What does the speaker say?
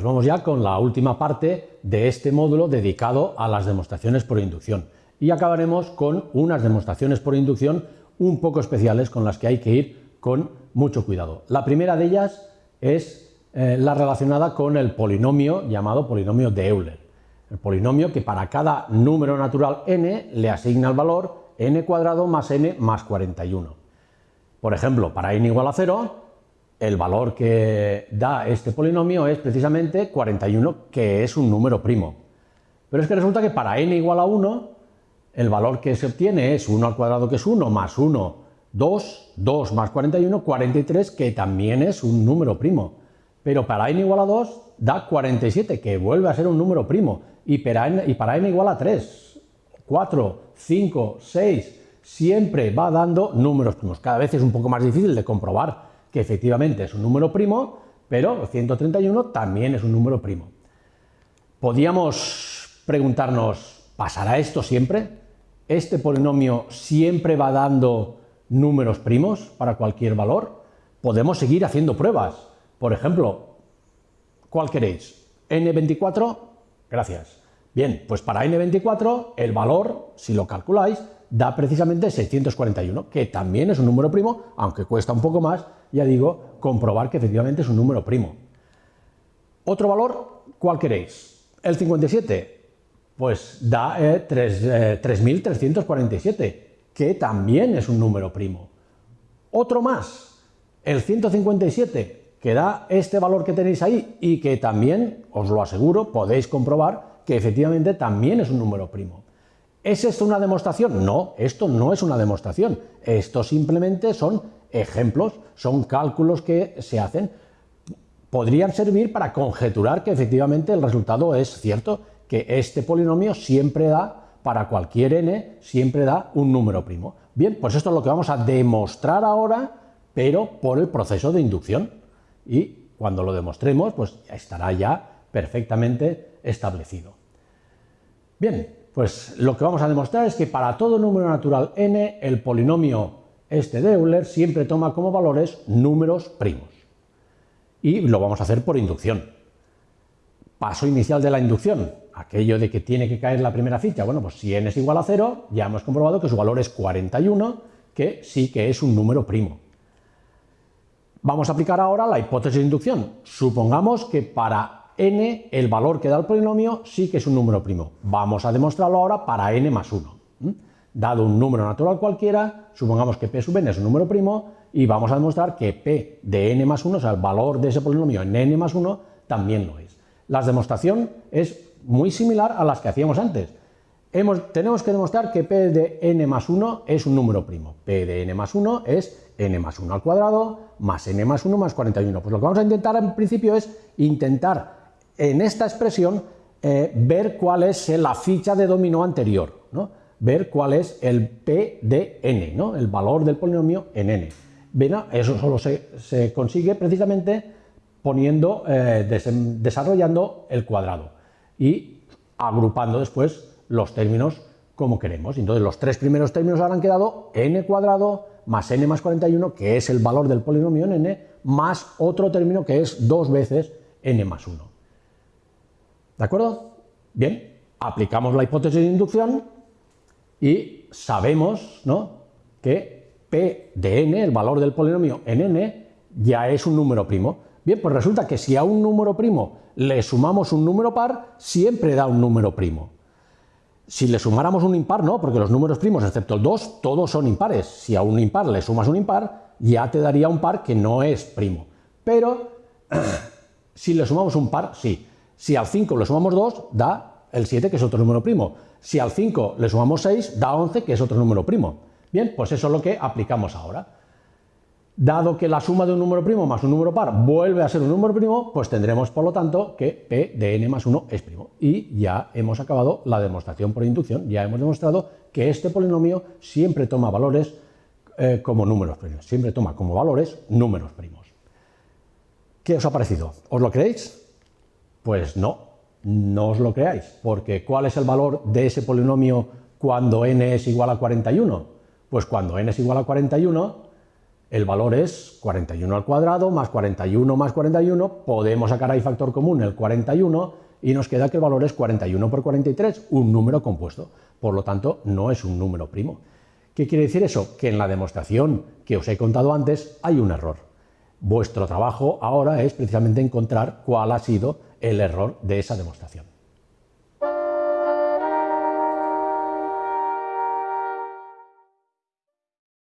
pues vamos ya con la última parte de este módulo dedicado a las demostraciones por inducción. Y acabaremos con unas demostraciones por inducción un poco especiales con las que hay que ir con mucho cuidado. La primera de ellas es eh, la relacionada con el polinomio llamado polinomio de Euler. El polinomio que para cada número natural n le asigna el valor n cuadrado más n más 41. Por ejemplo, para n igual a 0, el valor que da este polinomio es precisamente 41, que es un número primo. Pero es que resulta que para n igual a 1, el valor que se obtiene es 1 al cuadrado, que es 1, más 1, 2, 2 más 41, 43, que también es un número primo. Pero para n igual a 2 da 47, que vuelve a ser un número primo. Y para n, igual a 3, 4, 5, 6, siempre va dando números primos. Cada vez es un poco más difícil de comprobar que efectivamente es un número primo, pero 131 también es un número primo. Podríamos preguntarnos, ¿pasará esto siempre? ¿Este polinomio siempre va dando números primos para cualquier valor? Podemos seguir haciendo pruebas. Por ejemplo, ¿cuál queréis? ¿n24? Gracias. Bien, pues para n24 el valor, si lo calculáis, da precisamente 641, que también es un número primo, aunque cuesta un poco más, ya digo, comprobar que efectivamente es un número primo. Otro valor, ¿cuál queréis? El 57, pues da 3.347, eh, que también es un número primo. Otro más, el 157, que da este valor que tenéis ahí y que también, os lo aseguro, podéis comprobar que efectivamente también es un número primo. ¿Es esto una demostración? No, esto no es una demostración. Esto simplemente son ejemplos, son cálculos que se hacen. Podrían servir para conjeturar que efectivamente el resultado es cierto, que este polinomio siempre da, para cualquier n, siempre da un número primo. Bien, pues esto es lo que vamos a demostrar ahora, pero por el proceso de inducción. Y cuando lo demostremos, pues estará ya perfectamente establecido. Bien, pues lo que vamos a demostrar es que para todo número natural n, el polinomio este de Euler siempre toma como valores números primos. Y lo vamos a hacer por inducción. Paso inicial de la inducción, aquello de que tiene que caer la primera ficha. Bueno, pues si n es igual a 0, ya hemos comprobado que su valor es 41, que sí que es un número primo. Vamos a aplicar ahora la hipótesis de inducción. Supongamos que para n, el valor que da el polinomio, sí que es un número primo. Vamos a demostrarlo ahora para n más 1. Dado un número natural cualquiera, supongamos que p sub n es un número primo y vamos a demostrar que p de n más 1, o sea, el valor de ese polinomio en n más 1, también lo es. La demostración es muy similar a las que hacíamos antes. tenemos que demostrar que p de n más 1 es un número primo. p de n más 1 es n más 1 al cuadrado más n más 1 más 41. Pues lo que vamos a intentar en principio es intentar en esta expresión eh, ver cuál es la ficha de dominó anterior, ver cuál es el p de n, ¿no? el valor del polinomio en n. eso solo se, consigue precisamente poniendo, eh, desarrollando el cuadrado y agrupando después los términos como queremos. Entonces los tres primeros términos habrán quedado n cuadrado más n más 41, que es el valor del polinomio en n, más otro término que es dos veces n más 1. ¿De acuerdo? Bien, aplicamos la hipótesis de inducción y sabemos ¿no? que p de n, el valor del polinomio en n, ya es un número primo. Bien, pues resulta que si a un número primo le sumamos un número par, siempre da un número primo. Si le sumáramos un impar, no, porque los números primos, excepto el 2, todos son impares. Si a un impar le sumas un impar, ya te daría un par que no es primo. Pero si le sumamos un par, sí. Si al 5 le sumamos 2, da el 7, que es otro número primo. Si al 5 le sumamos 6, da 11, que es otro número primo. Bien, pues eso es lo que aplicamos ahora. Dado que la suma de un número primo más un número par vuelve a ser un número primo, pues tendremos por lo tanto que p de n más 1 es primo. Y ya hemos acabado la demostración por inducción, ya hemos demostrado que este polinomio siempre toma valores eh, como números primos, siempre toma como valores números primos. ¿Qué os ha parecido? ¿Os lo creéis? Pues no, no os lo creáis, porque ¿cuál es el valor de ese polinomio cuando n es igual a 41? Pues cuando n es igual a 41, el valor es 41 al cuadrado más 41 más 41, podemos sacar ahí factor común el 41 y nos queda que el valor es 41 por 43, un número compuesto. Por lo tanto, no es un número primo. ¿Qué quiere decir eso? Que en la demostración que os he contado antes hay un error. Vuestro trabajo ahora es precisamente encontrar cuál ha sido el error de esa demostración.